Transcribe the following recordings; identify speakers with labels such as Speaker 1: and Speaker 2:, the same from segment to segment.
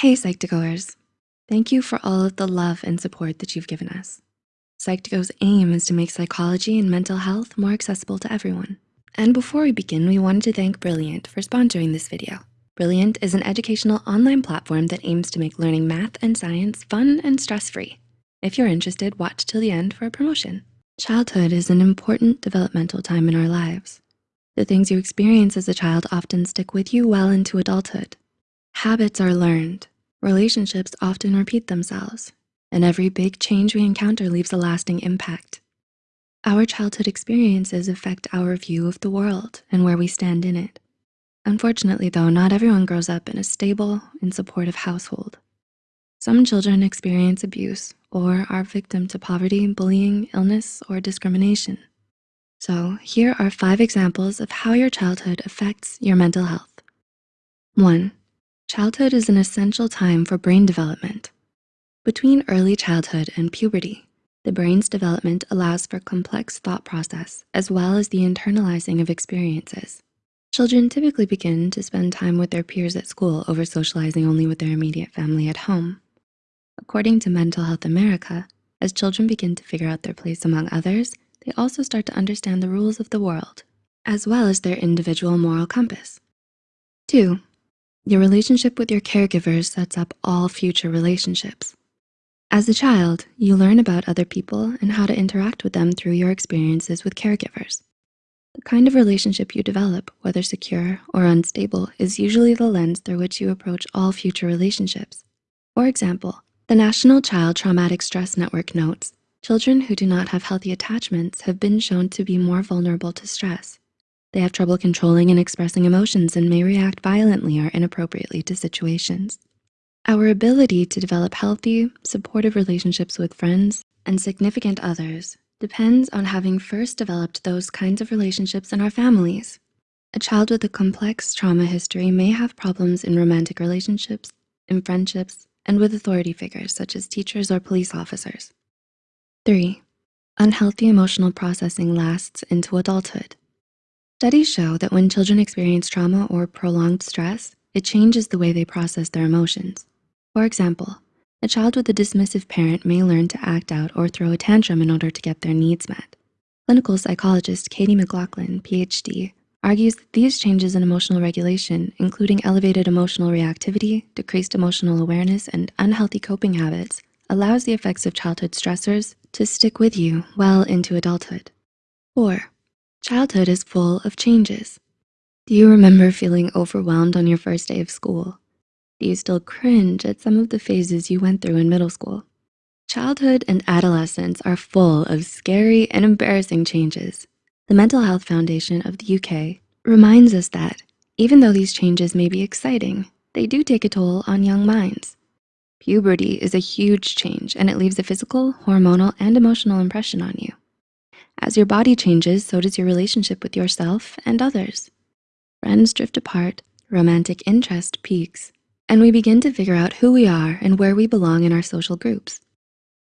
Speaker 1: Hey Psych2Goers, thank you for all of the love and support that you've given us. Psych2Go's aim is to make psychology and mental health more accessible to everyone. And before we begin, we wanted to thank Brilliant for sponsoring this video. Brilliant is an educational online platform that aims to make learning math and science fun and stress-free. If you're interested, watch till the end for a promotion. Childhood is an important developmental time in our lives. The things you experience as a child often stick with you well into adulthood. Habits are learned. Relationships often repeat themselves, and every big change we encounter leaves a lasting impact. Our childhood experiences affect our view of the world and where we stand in it. Unfortunately though, not everyone grows up in a stable and supportive household. Some children experience abuse or are victim to poverty, bullying, illness, or discrimination. So here are five examples of how your childhood affects your mental health. One, Childhood is an essential time for brain development. Between early childhood and puberty, the brain's development allows for complex thought process as well as the internalizing of experiences. Children typically begin to spend time with their peers at school over socializing only with their immediate family at home. According to Mental Health America, as children begin to figure out their place among others, they also start to understand the rules of the world, as well as their individual moral compass. Two, your relationship with your caregivers sets up all future relationships. As a child, you learn about other people and how to interact with them through your experiences with caregivers. The kind of relationship you develop, whether secure or unstable, is usually the lens through which you approach all future relationships. For example, the National Child Traumatic Stress Network notes, children who do not have healthy attachments have been shown to be more vulnerable to stress. They have trouble controlling and expressing emotions and may react violently or inappropriately to situations. Our ability to develop healthy, supportive relationships with friends and significant others depends on having first developed those kinds of relationships in our families. A child with a complex trauma history may have problems in romantic relationships, in friendships, and with authority figures such as teachers or police officers. Three, unhealthy emotional processing lasts into adulthood. Studies show that when children experience trauma or prolonged stress, it changes the way they process their emotions. For example, a child with a dismissive parent may learn to act out or throw a tantrum in order to get their needs met. Clinical psychologist Katie McLaughlin, PhD, argues that these changes in emotional regulation, including elevated emotional reactivity, decreased emotional awareness, and unhealthy coping habits, allows the effects of childhood stressors to stick with you well into adulthood. Four, Childhood is full of changes. Do you remember feeling overwhelmed on your first day of school? Do you still cringe at some of the phases you went through in middle school? Childhood and adolescence are full of scary and embarrassing changes. The Mental Health Foundation of the UK reminds us that even though these changes may be exciting, they do take a toll on young minds. Puberty is a huge change and it leaves a physical, hormonal, and emotional impression on you. As your body changes, so does your relationship with yourself and others. Friends drift apart, romantic interest peaks, and we begin to figure out who we are and where we belong in our social groups.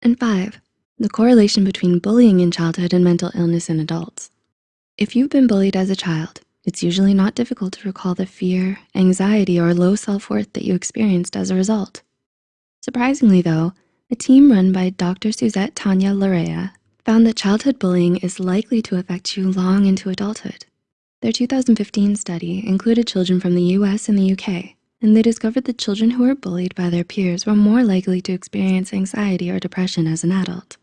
Speaker 1: And five, the correlation between bullying in childhood and mental illness in adults. If you've been bullied as a child, it's usually not difficult to recall the fear, anxiety, or low self-worth that you experienced as a result. Surprisingly though, a team run by Dr. Suzet Tanya Lereya found that childhood bullying is likely to affect you long into adulthood. Their 2015 study included children from the US and the UK, and they discovered that children who were bullied by their peers were more likely to experience anxiety or depression as an adult.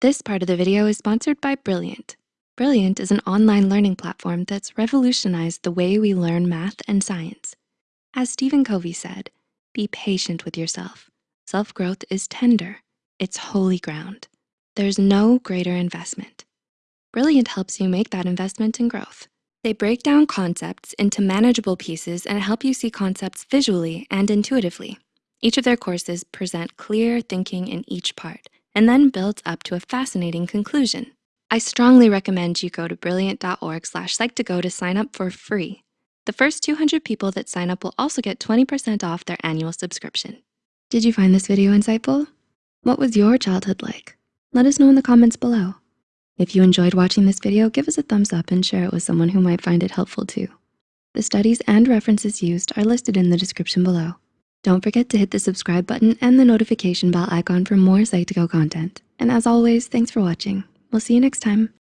Speaker 1: This part of the video is sponsored by Brilliant. Brilliant is an online learning platform that's revolutionized the way we learn math and science. As Stephen Covey said, be patient with yourself. Self-growth is tender, it's holy ground. There's no greater investment. Brilliant helps you make that investment in growth. They break down concepts into manageable pieces and help you see concepts visually and intuitively. Each of their courses present clear thinking in each part and then builds up to a fascinating conclusion. I strongly recommend you go to brilliant.org slash psych2go to sign up for free. The first 200 people that sign up will also get 20% off their annual subscription. Did you find this video insightful? What was your childhood like? Let us know in the comments below. If you enjoyed watching this video, give us a thumbs up and share it with someone who might find it helpful too. The studies and references used are listed in the description below. Don't forget to hit the subscribe button and the notification bell icon for more Psych2Go content. And as always, thanks for watching. We'll see you next time.